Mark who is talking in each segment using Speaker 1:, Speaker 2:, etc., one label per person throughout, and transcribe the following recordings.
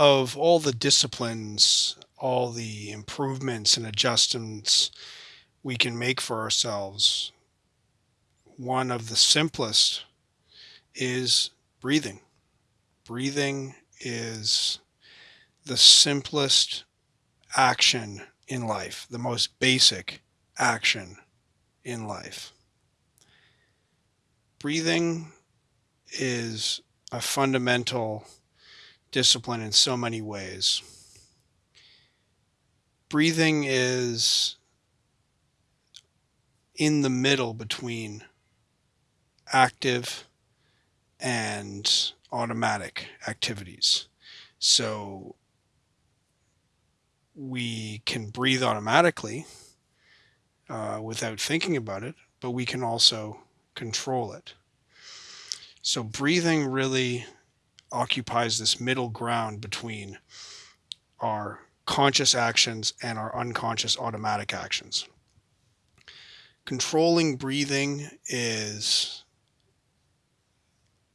Speaker 1: of all the disciplines, all the improvements and adjustments we can make for ourselves, one of the simplest is breathing. Breathing is the simplest action in life, the most basic action in life. Breathing is a fundamental discipline in so many ways. Breathing is in the middle between active and automatic activities. So we can breathe automatically uh, without thinking about it, but we can also control it. So breathing really occupies this middle ground between our conscious actions and our unconscious automatic actions. Controlling breathing is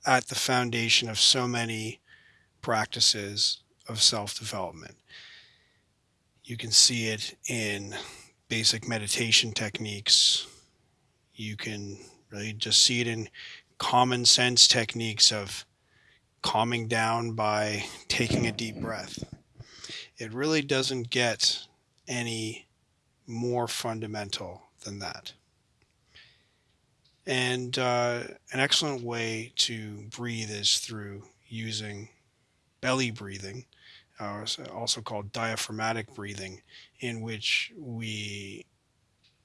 Speaker 1: at the foundation of so many practices of self development. You can see it in basic meditation techniques. You can really just see it in common sense techniques of calming down by taking a deep breath. It really doesn't get any more fundamental than that. And uh, an excellent way to breathe is through using belly breathing, uh, also called diaphragmatic breathing, in which we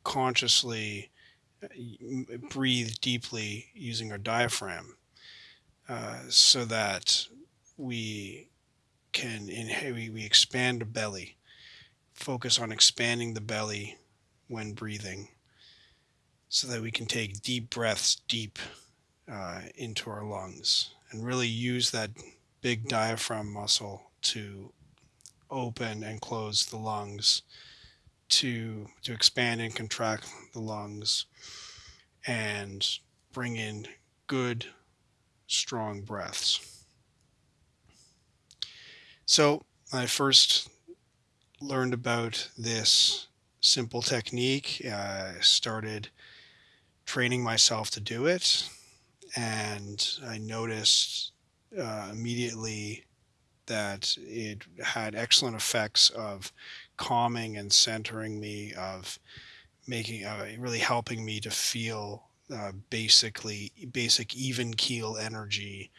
Speaker 1: consciously uh, breathe deeply using our diaphragm uh, so that we can inhale, we expand the belly, focus on expanding the belly when breathing so that we can take deep breaths deep uh, into our lungs and really use that big diaphragm muscle to open and close the lungs to to expand and contract the lungs and bring in good strong breaths so i first learned about this simple technique i started training myself to do it. And I noticed uh, immediately that it had excellent effects of calming and centering me, of making, uh, really helping me to feel uh, basically basic even keel energy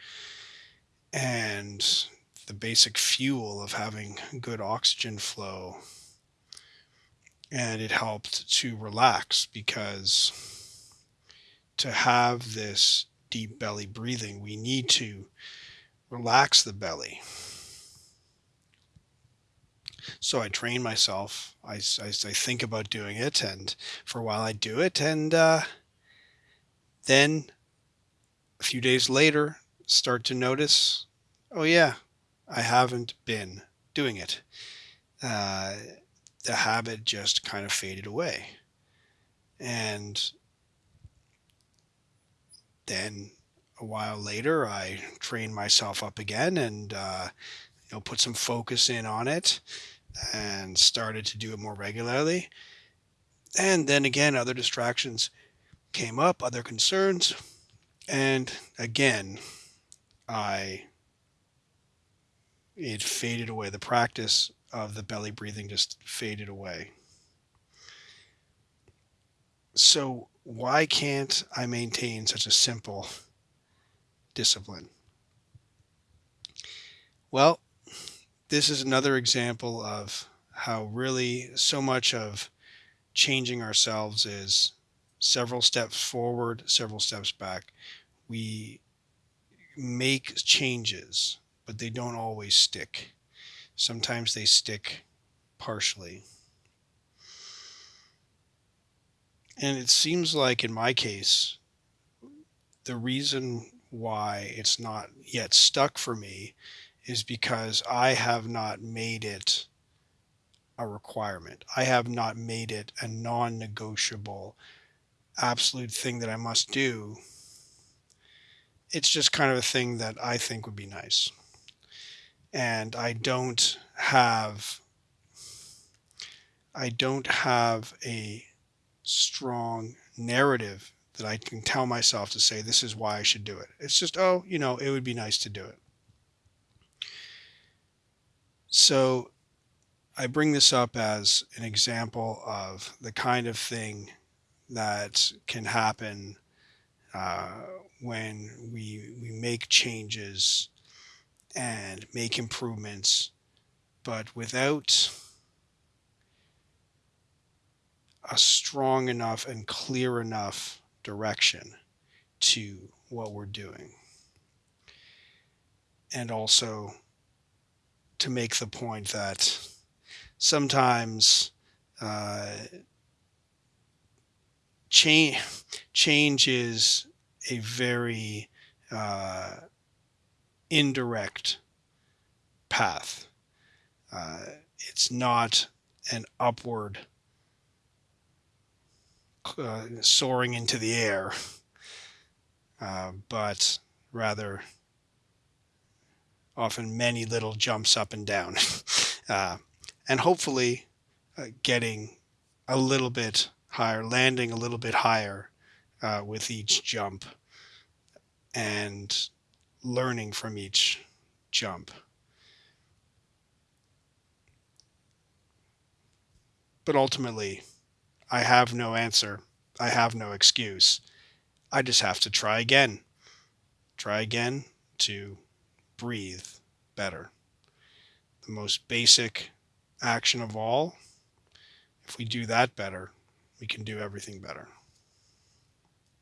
Speaker 1: and the basic fuel of having good oxygen flow. And it helped to relax because to have this deep belly breathing, we need to relax the belly. So I train myself. I, I, I think about doing it, and for a while I do it, and uh, then a few days later, start to notice, oh yeah, I haven't been doing it. Uh, the habit just kind of faded away, and then a while later, I trained myself up again and uh, you know put some focus in on it and started to do it more regularly. And then again, other distractions came up, other concerns, and again, I it faded away. The practice of the belly breathing just faded away. So why can't I maintain such a simple discipline? Well, this is another example of how really so much of changing ourselves is several steps forward, several steps back. We make changes, but they don't always stick. Sometimes they stick partially. And it seems like in my case, the reason why it's not yet stuck for me is because I have not made it a requirement. I have not made it a non negotiable, absolute thing that I must do. It's just kind of a thing that I think would be nice. and I don't have I don't have a strong narrative that I can tell myself to say this is why I should do it. It's just, oh, you know, it would be nice to do it. So I bring this up as an example of the kind of thing that can happen uh, when we we make changes and make improvements, but without a strong enough and clear enough direction to what we're doing. And also to make the point that sometimes uh, change change is a very uh, indirect path. Uh, it's not an upward uh, soaring into the air, uh, but rather often many little jumps up and down, uh, and hopefully uh, getting a little bit higher, landing a little bit higher uh, with each jump, and learning from each jump. But ultimately, I have no answer. I have no excuse. I just have to try again. Try again to breathe better. The most basic action of all. If we do that better, we can do everything better.